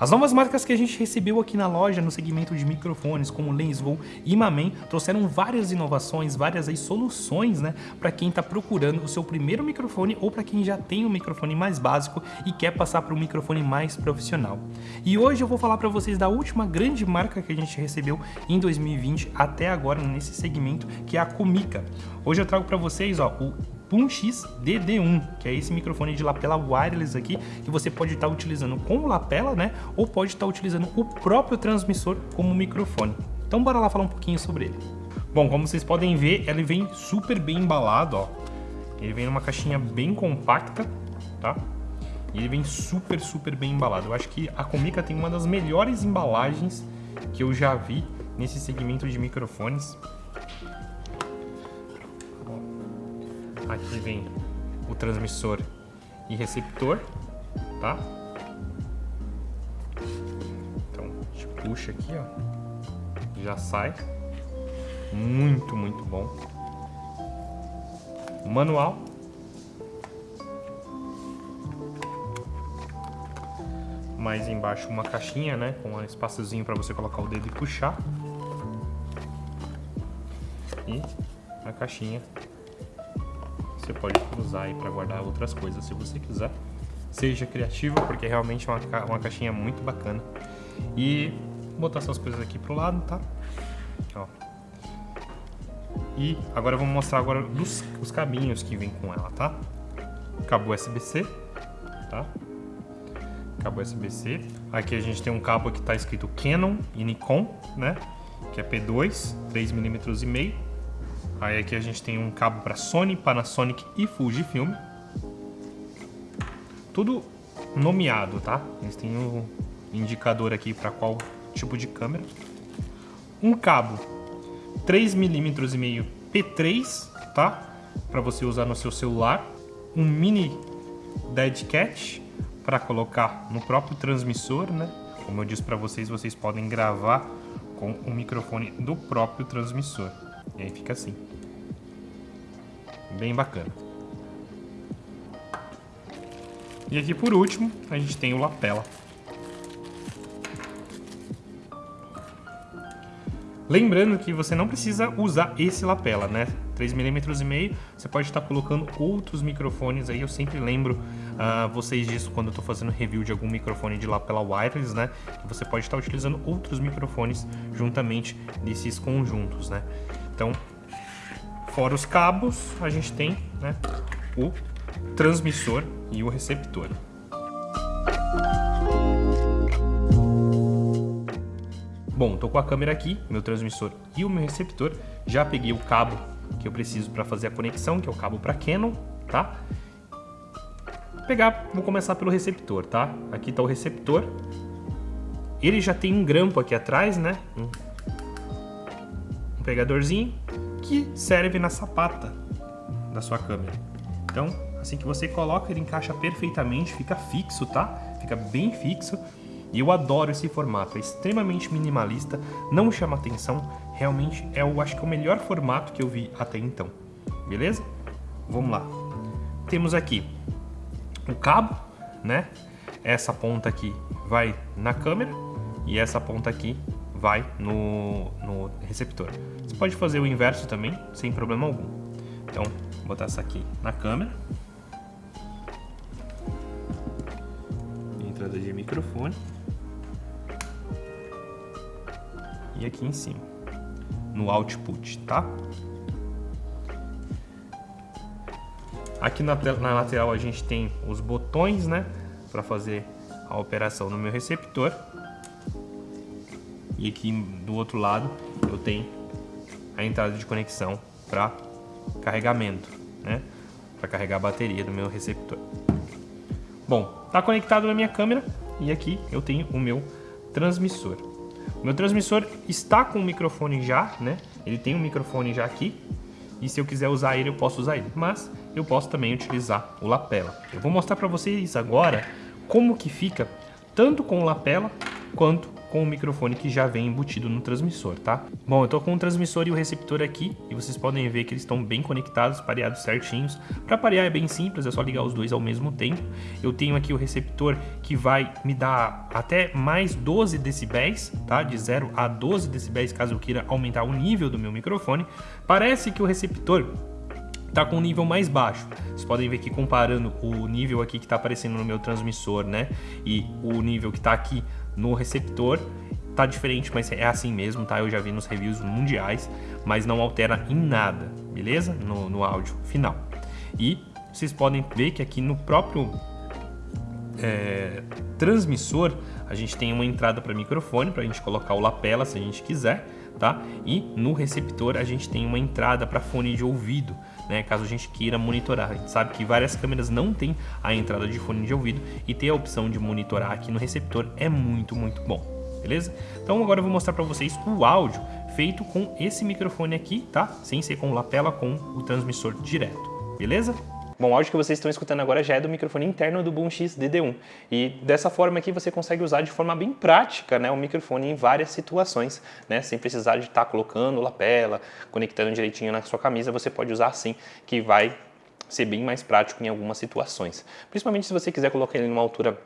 As novas marcas que a gente recebeu aqui na loja no segmento de microfones, como Lensvolt e Mamen, trouxeram várias inovações, várias aí soluções, né, para quem está procurando o seu primeiro microfone ou para quem já tem um microfone mais básico e quer passar para um microfone mais profissional. E hoje eu vou falar para vocês da última grande marca que a gente recebeu em 2020 até agora nesse segmento, que é a Comica. Hoje eu trago para vocês, ó, o X DD1, que é esse microfone de lapela wireless aqui, que você pode estar utilizando com lapela, né? Ou pode estar utilizando o próprio transmissor como microfone. Então bora lá falar um pouquinho sobre ele. Bom, como vocês podem ver, ele vem super bem embalado, ó. Ele vem numa caixinha bem compacta, tá? E ele vem super, super bem embalado. Eu acho que a Comica tem uma das melhores embalagens que eu já vi nesse segmento de microfones. Aqui vem o transmissor e receptor, tá? Então, a gente puxa aqui, ó. Já sai. Muito, muito bom. Manual. Mais embaixo uma caixinha, né? Com um espaçozinho para você colocar o dedo e puxar. E a caixinha você pode usar aí para guardar outras coisas se você quiser. Seja criativo, porque realmente é uma, ca uma caixinha muito bacana. E botar essas coisas aqui pro lado, tá? Ó. E agora eu vou mostrar agora dos, os cabinhos que vem com ela, tá? Cabo USB-C, tá? Cabo USB-C. Aqui a gente tem um cabo que está escrito Canon e Nikon, né? Que é P2, 3mm e meio Aí aqui a gente tem um cabo para Sony, Panasonic e Fujifilm. Tudo nomeado, tá? Eles têm um indicador aqui para qual tipo de câmera. Um cabo 3mm e meio P3, tá? Para você usar no seu celular. Um mini dead cat para colocar no próprio transmissor, né? Como eu disse para vocês, vocês podem gravar com o microfone do próprio transmissor. E aí fica assim. Bem bacana. E aqui por último, a gente tem o lapela. Lembrando que você não precisa usar esse lapela, né? 3mm e meio, você pode estar colocando outros microfones aí, eu sempre lembro uh, vocês disso quando eu estou fazendo review de algum microfone de lapela wireless, né? Que você pode estar utilizando outros microfones juntamente desses conjuntos, né? Então, fora os cabos, a gente tem né, o transmissor e o receptor. Bom, tô com a câmera aqui, meu transmissor e o meu receptor. Já peguei o cabo que eu preciso para fazer a conexão, que é o cabo para Canon, tá? Pegar, vou começar pelo receptor, tá? Aqui tá o receptor. Ele já tem um grampo aqui atrás, né? Pegadorzinho que serve na sapata da sua câmera. Então, assim que você coloca, ele encaixa perfeitamente, fica fixo, tá? Fica bem fixo. E eu adoro esse formato, é extremamente minimalista, não chama atenção, realmente é, eu acho que é o melhor formato que eu vi até então. Beleza? Vamos lá. Temos aqui o cabo, né? Essa ponta aqui vai na câmera e essa ponta aqui vai no, no receptor. Você pode fazer o inverso também, sem problema algum. Então, vou botar essa aqui na câmera. Entrada de microfone. E aqui em cima, no output, tá? Aqui na, na lateral a gente tem os botões, né? Para fazer a operação no meu receptor. E aqui do outro lado eu tenho a entrada de conexão para carregamento, né? Para carregar a bateria do meu receptor. Bom, está conectado na minha câmera e aqui eu tenho o meu transmissor. O meu transmissor está com o microfone já, né? Ele tem um microfone já aqui e se eu quiser usar ele, eu posso usar ele. Mas eu posso também utilizar o lapela. Eu vou mostrar para vocês agora como que fica tanto com o lapela quanto com o microfone que já vem embutido no transmissor, tá? Bom, eu tô com o transmissor e o receptor aqui e vocês podem ver que eles estão bem conectados, pareados certinhos. Para parear é bem simples, é só ligar os dois ao mesmo tempo. Eu tenho aqui o receptor que vai me dar até mais 12 decibéis, tá? De 0 a 12 decibéis caso eu queira aumentar o nível do meu microfone. Parece que o receptor tá com um nível mais baixo. Vocês podem ver que comparando o nível aqui que está aparecendo no meu transmissor, né, e o nível que está aqui no receptor, tá diferente, mas é assim mesmo, tá? Eu já vi nos reviews mundiais, mas não altera em nada, beleza? No, no áudio final. E vocês podem ver que aqui no próprio é, transmissor a gente tem uma entrada para microfone para a gente colocar o lapela se a gente quiser, tá? E no receptor a gente tem uma entrada para fone de ouvido, né? Caso a gente queira monitorar. A gente sabe que várias câmeras não tem a entrada de fone de ouvido e ter a opção de monitorar aqui no receptor é muito, muito bom. Beleza? Então agora eu vou mostrar para vocês o áudio feito com esse microfone aqui, tá? Sem ser com lapela, com o transmissor direto. Beleza? Bom, o áudio que vocês estão escutando agora já é do microfone interno do Boom X DD1. E dessa forma aqui você consegue usar de forma bem prática né, o microfone em várias situações, né, sem precisar de estar tá colocando lapela, conectando direitinho na sua camisa, você pode usar assim, que vai ser bem mais prático em algumas situações. Principalmente se você quiser colocar ele numa altura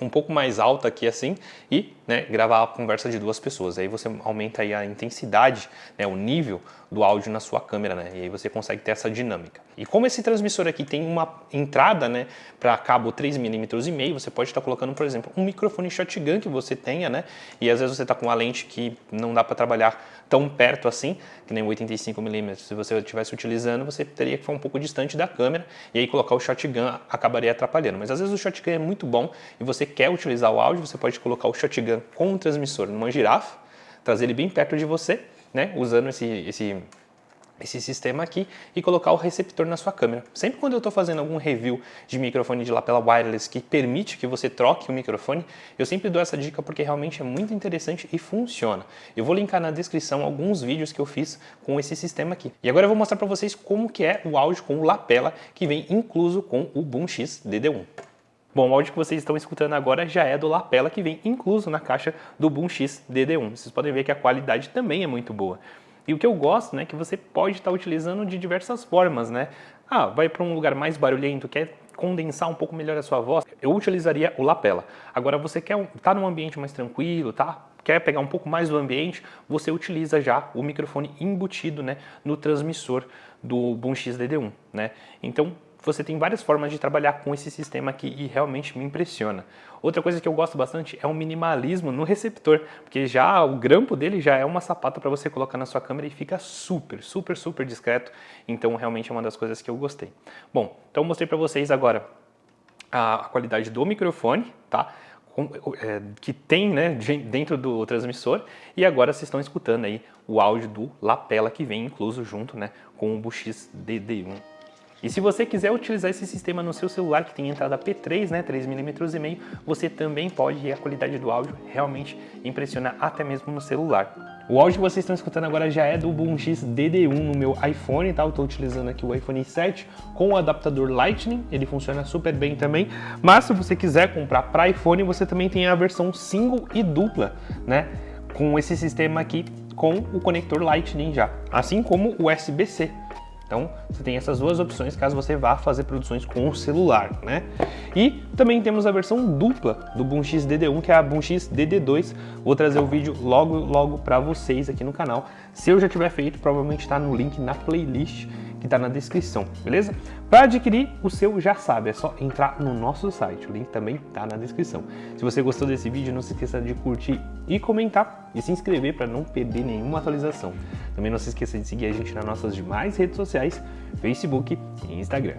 um pouco mais alta aqui assim e né, gravar a conversa de duas pessoas. Aí você aumenta aí a intensidade, né, o nível do áudio na sua câmera, né, e aí você consegue ter essa dinâmica. E como esse transmissor aqui tem uma entrada né, para cabo 3mm e meio, você pode estar colocando, por exemplo, um microfone shotgun que você tenha, né, e às vezes você está com uma lente que não dá para trabalhar tão perto assim, que nem 85mm, se você estivesse utilizando, você teria que ficar um pouco distante da câmera e aí colocar o shotgun acabaria atrapalhando. Mas às vezes o shotgun é muito bom e você quer utilizar o áudio, você pode colocar o shotgun com o transmissor numa girafa, trazer ele bem perto de você, né, usando esse, esse esse sistema aqui e colocar o receptor na sua câmera. Sempre quando eu estou fazendo algum review de microfone de lapela wireless que permite que você troque o microfone, eu sempre dou essa dica porque realmente é muito interessante e funciona. Eu vou linkar na descrição alguns vídeos que eu fiz com esse sistema aqui. E agora eu vou mostrar para vocês como que é o áudio com o lapela que vem incluso com o Boom X DD1. Bom, o áudio que vocês estão escutando agora já é do lapela que vem incluso na caixa do Boom X DD1. Vocês podem ver que a qualidade também é muito boa. E o que eu gosto, né, é que você pode estar utilizando de diversas formas, né? Ah, vai para um lugar mais barulhento, quer condensar um pouco melhor a sua voz, eu utilizaria o lapela. Agora você quer estar tá num ambiente mais tranquilo, tá? Quer pegar um pouco mais do ambiente, você utiliza já o microfone embutido, né, no transmissor do Boom X DD1, né? Então, você tem várias formas de trabalhar com esse sistema aqui e realmente me impressiona. Outra coisa que eu gosto bastante é o minimalismo no receptor, porque já o grampo dele já é uma sapata para você colocar na sua câmera e fica super, super, super discreto. Então realmente é uma das coisas que eu gostei. Bom, então eu mostrei para vocês agora a qualidade do microfone, tá? É, que tem né, dentro do transmissor e agora vocês estão escutando aí o áudio do lapela que vem incluso junto né, com o Buxis DD1 e se você quiser utilizar esse sistema no seu celular que tem entrada P3, né, 3mm e meio, você também pode e a qualidade do áudio realmente impressiona até mesmo no celular. O áudio que vocês estão escutando agora já é do Boom X DD1 no meu iPhone, tá? Eu estou utilizando aqui o iPhone 7 com o adaptador Lightning, ele funciona super bem também. Mas se você quiser comprar para iPhone, você também tem a versão single e dupla, né? Com esse sistema aqui com o conector Lightning já, assim como o USB-C. Então, você tem essas duas opções caso você vá fazer produções com o celular, né? E também temos a versão dupla do Boom X DD1, que é a Boom X DD2. Vou trazer o vídeo logo, logo para vocês aqui no canal. Se eu já tiver feito, provavelmente está no link na playlist que está na descrição, beleza? Para adquirir o seu já sabe, é só entrar no nosso site, o link também está na descrição. Se você gostou desse vídeo, não se esqueça de curtir e comentar e se inscrever para não perder nenhuma atualização. Também não se esqueça de seguir a gente nas nossas demais redes sociais, Facebook e Instagram.